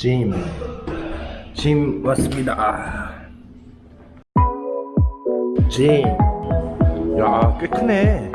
짐. 짐 왔습니다. 짐. 야, 꽤 크네.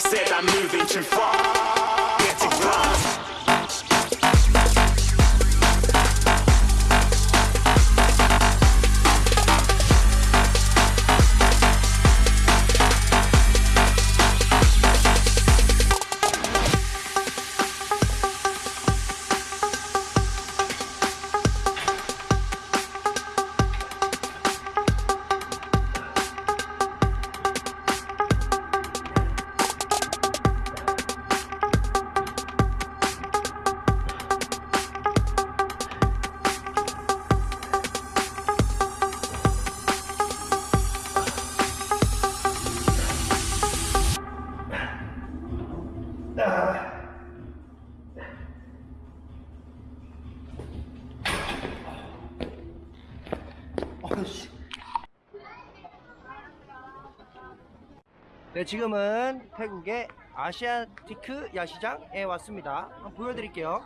Said I'm moving too far. 네, 지금은 태국의 아시아티크 야시장에 왔습니다. 한번 보여드릴게요.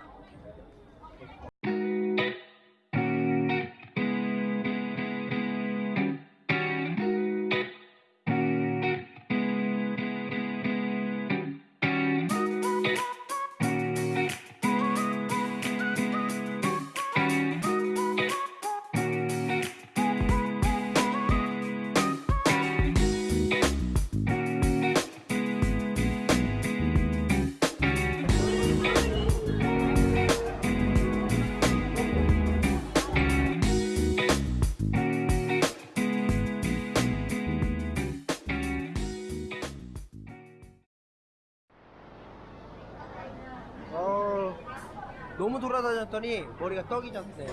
너무 돌아다녔더니 머리가 떡이 졌네.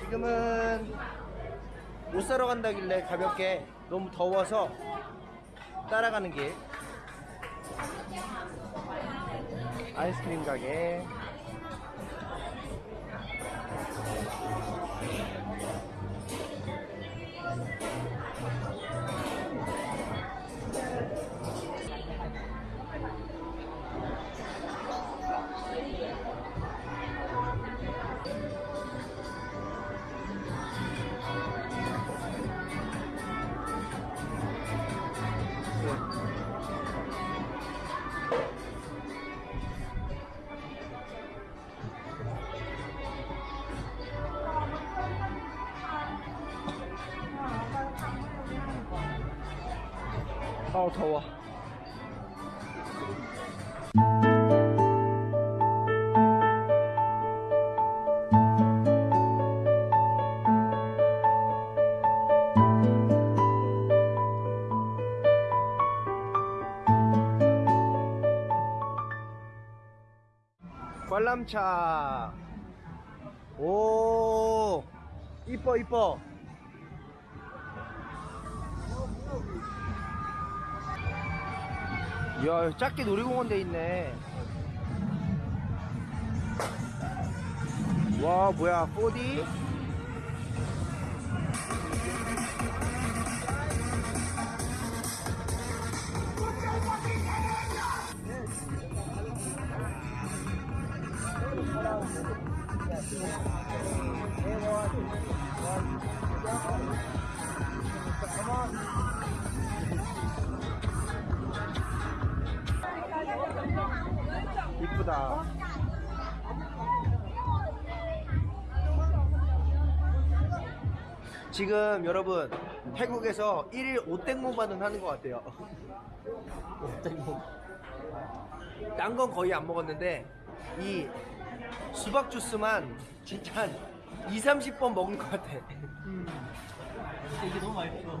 지금은 옷 사러 간다길래 가볍게 너무 더워서 따라가는 길. 아이스크림 가게. 아우 더워. 관람차. 오, 이뻐 이뻐. 야 작게 놀이공원 돼 있네. 와 뭐야 4D 지금 여러분 태국에서 1일 오땡모반은 하는 것 같아요. 오땡모 딴 건 거의 안 먹었는데 이 수박 주스만 진짜 한 2, 30번 먹은 것 같아. 이게 너무 맛있어.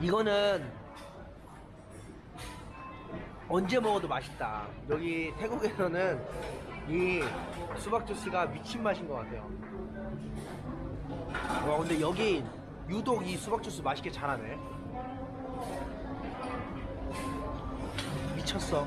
이거는 언제 먹어도 맛있다. 여기 태국에서는 이 수박 주스가 미친 맛인 것 같아요. 와 근데 여기 유독 이 수박 주스 맛있게 잘하네. 미쳤어.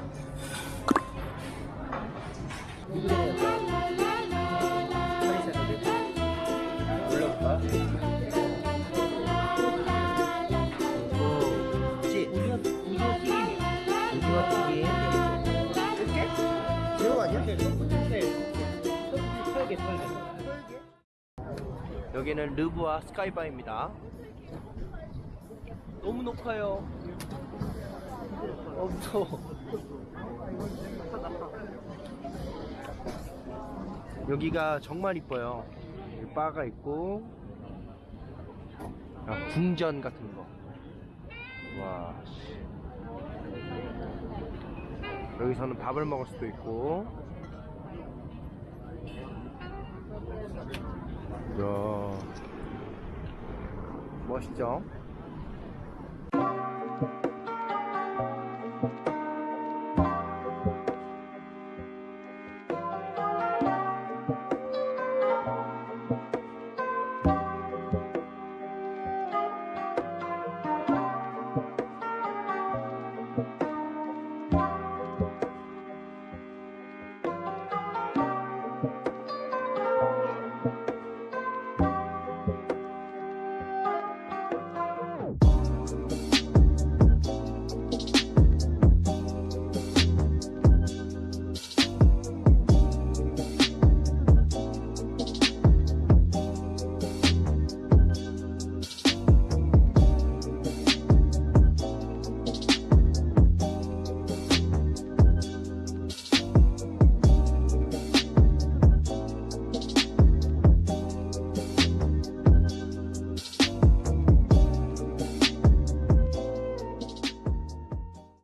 여기는 르브와 스카이바입니다. 너무 높아요. 어, 무서워. 여기가 정말 이뻐요. 여기 바가 있고, 아, 궁전 같은 거. 와, 씨. 여기서는 밥을 먹을 수도 있고, 이야. 멋있죠?